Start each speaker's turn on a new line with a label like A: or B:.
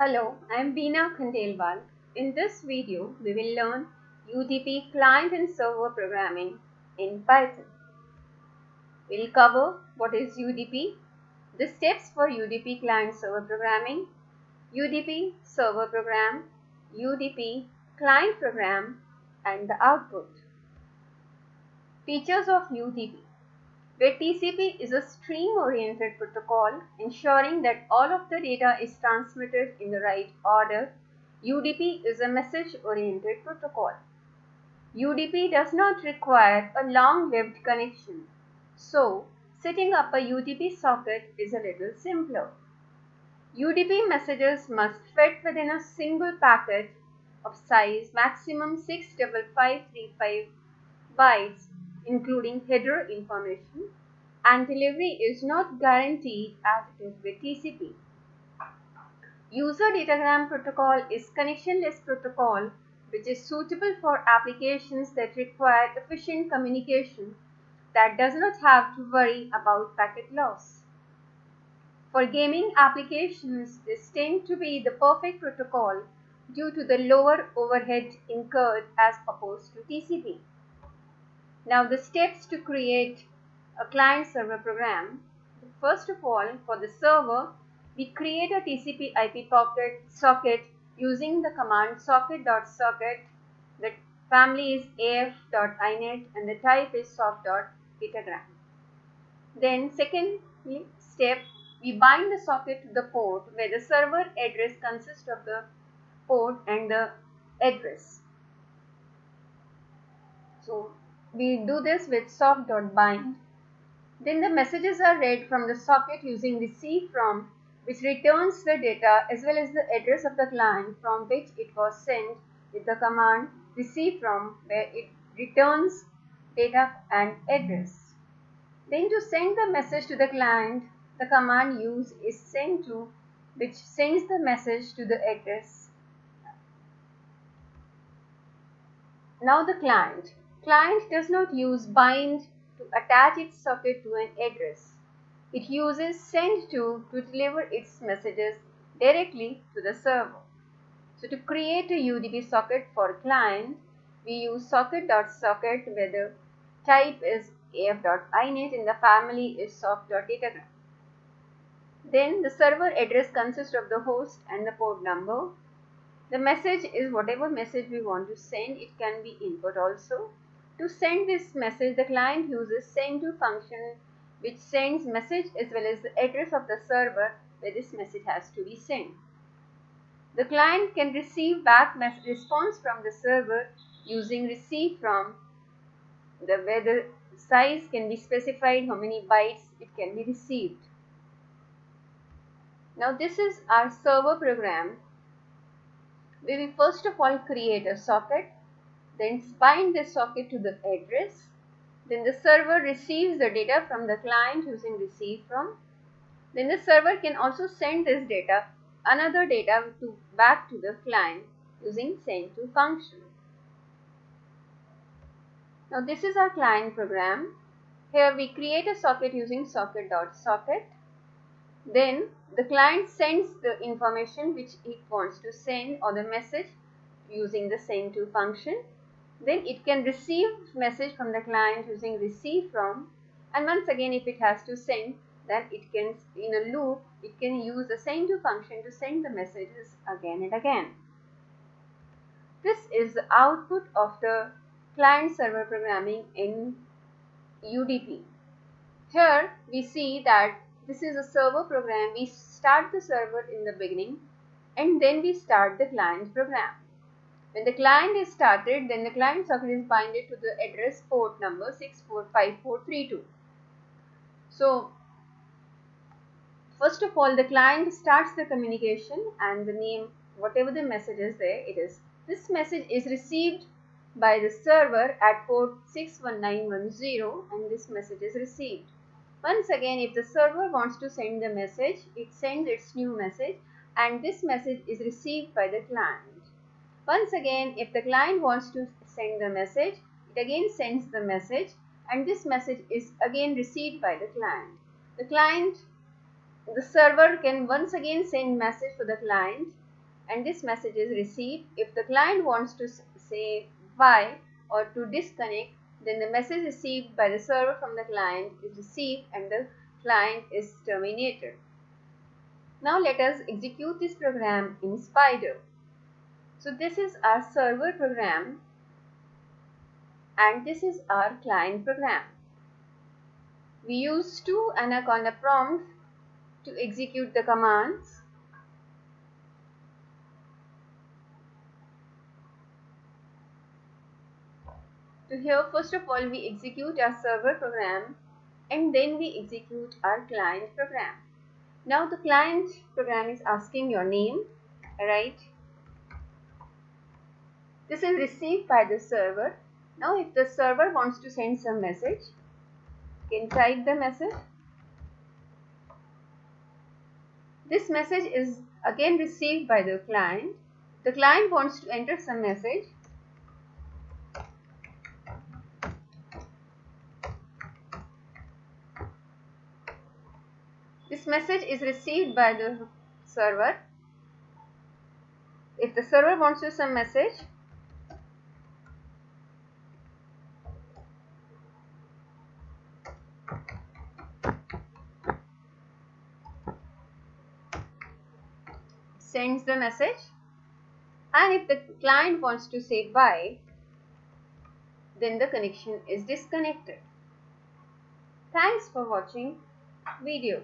A: Hello, I am Beena Khandelwal. In this video, we will learn UDP client and server programming in Python. We'll cover what is UDP, the steps for UDP client server programming, UDP server program, UDP client program, and the output. Features of UDP where TCP is a stream-oriented protocol ensuring that all of the data is transmitted in the right order, UDP is a message-oriented protocol. UDP does not require a long-lived connection, so setting up a UDP socket is a little simpler. UDP messages must fit within a single packet of size maximum 65535 bytes including header information and delivery is not guaranteed as it is with TCP. User datagram protocol is connectionless protocol which is suitable for applications that require efficient communication that does not have to worry about packet loss. For gaming applications, this tends to be the perfect protocol due to the lower overhead incurred as opposed to TCP. Now the steps to create a client server program. First of all, for the server, we create a TCP IP pocket socket using the command socket.socket. The family is af.inet and the type is sock.datagram. Then second step, we bind the socket to the port where the server address consists of the port and the address. So we do this with sock.bind. Then the messages are read from the socket using receive from which returns the data as well as the address of the client from which it was sent with the command receive from where it returns data and address. Then to send the message to the client, the command use is send to which sends the message to the address. Now the client. Client does not use bind to attach its socket to an address. It uses send to to deliver its messages directly to the server. So to create a UDP socket for client, we use socket.socket where the type is af.inet and the family is sock.datagram. Then the server address consists of the host and the port number. The message is whatever message we want to send. It can be input also. To send this message, the client uses send to function which sends message as well as the address of the server where this message has to be sent. The client can receive back response from the server using receive from the where the size can be specified how many bytes it can be received. Now this is our server program. We will first of all create a socket then bind this socket to the address. Then the server receives the data from the client using receive from. Then the server can also send this data, another data to back to the client using send to function. Now this is our client program. Here we create a socket using socket.socket. .socket. Then the client sends the information which it wants to send or the message using the send to function then it can receive message from the client using receive from and once again if it has to send then it can in a loop it can use the send to function to send the messages again and again. This is the output of the client server programming in UDP. Here we see that this is a server program. We start the server in the beginning and then we start the client program. When the client is started, then the client socket is binded to the address port number 645432. So, first of all, the client starts the communication and the name, whatever the message is there, it is. This message is received by the server at port 61910 and this message is received. Once again, if the server wants to send the message, it sends its new message and this message is received by the client. Once again, if the client wants to send the message, it again sends the message and this message is again received by the client. The client, the server can once again send message to the client and this message is received. If the client wants to say why or to disconnect, then the message received by the server from the client is received and the client is terminated. Now let us execute this program in Spyder. So this is our server program and this is our client program. We use two Anaconda prompts to execute the commands. So here first of all we execute our server program and then we execute our client program. Now the client program is asking your name, right? This is received by the server. Now if the server wants to send some message, you can type the message. This message is again received by the client. The client wants to enter some message. This message is received by the server. If the server wants to send message, sends the message and if the client wants to say bye then the connection is disconnected. Thanks for watching video.